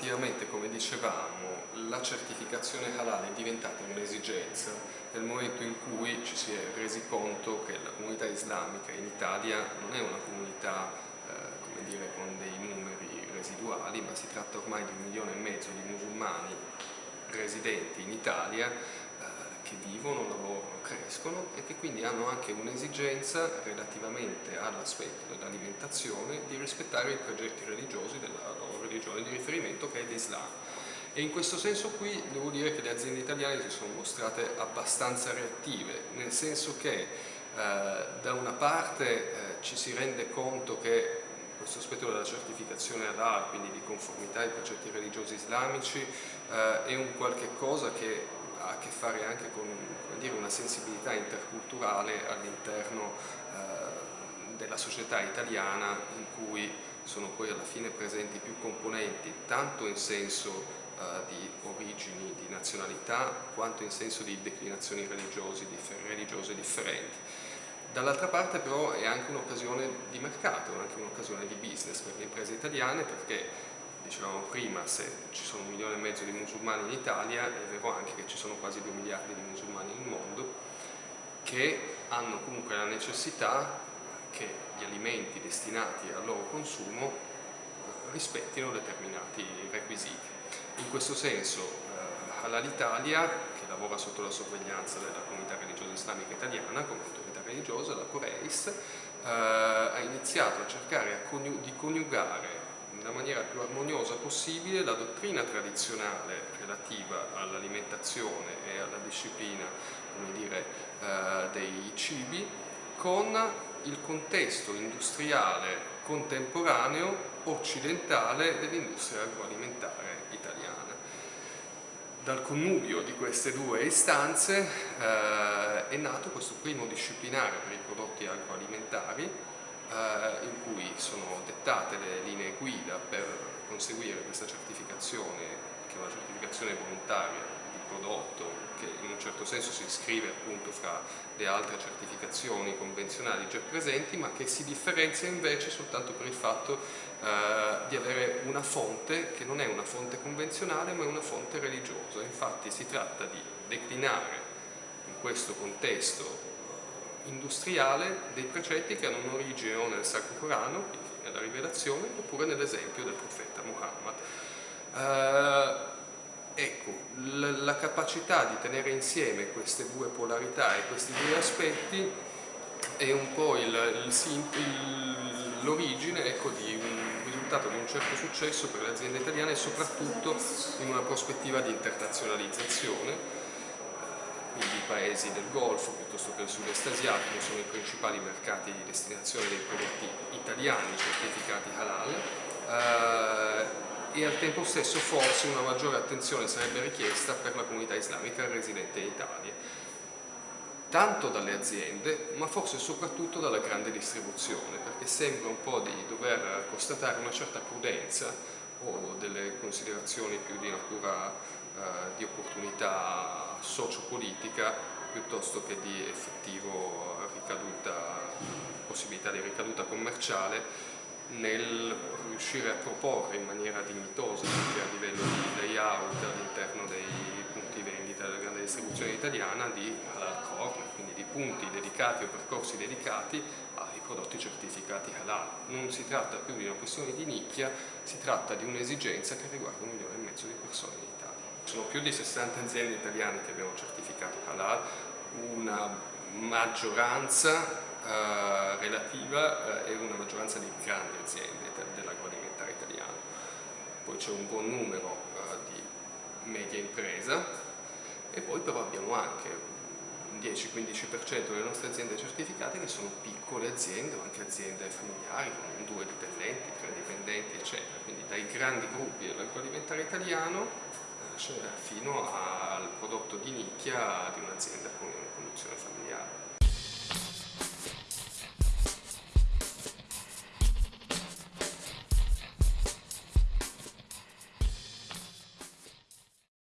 effettivamente, come dicevamo, la certificazione halal è diventata un'esigenza nel momento in cui ci si è resi conto che la comunità islamica in Italia non è una comunità eh, dire, con dei numeri residuali, ma si tratta ormai di un milione e mezzo di musulmani residenti in Italia che vivono, lavorano, crescono e che quindi hanno anche un'esigenza relativamente all'aspetto dell'alimentazione di rispettare i progetti religiosi della loro religione di riferimento che è l'Islam. E in questo senso qui devo dire che le aziende italiane si sono mostrate abbastanza reattive, nel senso che eh, da una parte eh, ci si rende conto che questo aspetto della certificazione ad halal, quindi di conformità ai precetti religiosi islamici, eh, è un qualche cosa che ha a che fare anche con dire, una sensibilità interculturale all'interno eh, della società italiana in cui sono poi alla fine presenti più componenti tanto in senso eh, di origini, di nazionalità quanto in senso di declinazioni differ religiose differenti. Dall'altra parte però è anche un'occasione di mercato, anche un'occasione di business per le imprese italiane perché dicevamo prima, se ci sono un milione e mezzo di musulmani in Italia, è vero anche che ci sono quasi due miliardi di musulmani nel mondo, che hanno comunque la necessità che gli alimenti destinati al loro consumo eh, rispettino determinati requisiti. In questo senso eh, Halal Italia, che lavora sotto la sorveglianza della comunità religiosa islamica italiana come autorità religiosa, la Coreis, eh, ha iniziato a cercare di coniugare nella maniera più armoniosa possibile la dottrina tradizionale relativa all'alimentazione e alla disciplina dire, eh, dei cibi con il contesto industriale contemporaneo occidentale dell'industria agroalimentare italiana. Dal connubio di queste due istanze eh, è nato questo primo disciplinare per i prodotti agroalimentari eh, in cui sono dettate le linee guida per conseguire questa certificazione, che è una certificazione volontaria di prodotto che in un certo senso si iscrive appunto fra le altre certificazioni convenzionali già presenti ma che si differenzia invece soltanto per il fatto eh, di avere una fonte che non è una fonte convenzionale ma è una fonte religiosa. Infatti si tratta di declinare in questo contesto industriale dei precetti che hanno un'origine o nel Sacro Corano, quindi nella rivelazione, oppure nell'esempio del profeta Muhammad. Eh, ecco, la capacità di tenere insieme queste due polarità e questi due aspetti è un po' l'origine ecco, di un risultato di un certo successo per le aziende italiane e soprattutto in una prospettiva di internazionalizzazione paesi del Golfo piuttosto che il sud-est asiatico sono i principali mercati di destinazione dei prodotti italiani certificati halal. Eh, e al tempo stesso forse una maggiore attenzione sarebbe richiesta per la comunità islamica residente in Italia. Tanto dalle aziende ma forse soprattutto dalla grande distribuzione perché sembra un po' di dover constatare una certa prudenza o delle considerazioni più di natura eh, di opportunità sociopolitica piuttosto che di effettivo ricaduta, possibilità di ricaduta commerciale nel riuscire a proporre in maniera dignitosa anche a livello di layout all'interno dei punti vendita della grande distribuzione italiana di halal corner, quindi di punti dedicati o percorsi dedicati ai prodotti certificati halal. Non si tratta più di una questione di nicchia, si tratta di un'esigenza che riguarda un milione e mezzo di persone in Italia. Sono più di 60 aziende italiane che abbiamo certificato halal, una maggioranza eh, relativa eh, e una maggioranza di grandi aziende dell'agroalimentare italiano. Poi c'è un buon numero eh, di media impresa e poi però abbiamo anche un 10-15% delle nostre aziende certificate che sono piccole aziende o anche aziende familiari con due dipendenti, tre dipendenti eccetera, quindi dai grandi gruppi dell'agroalimentare italiano fino al prodotto di nicchia di un'azienda con conduzione familiare.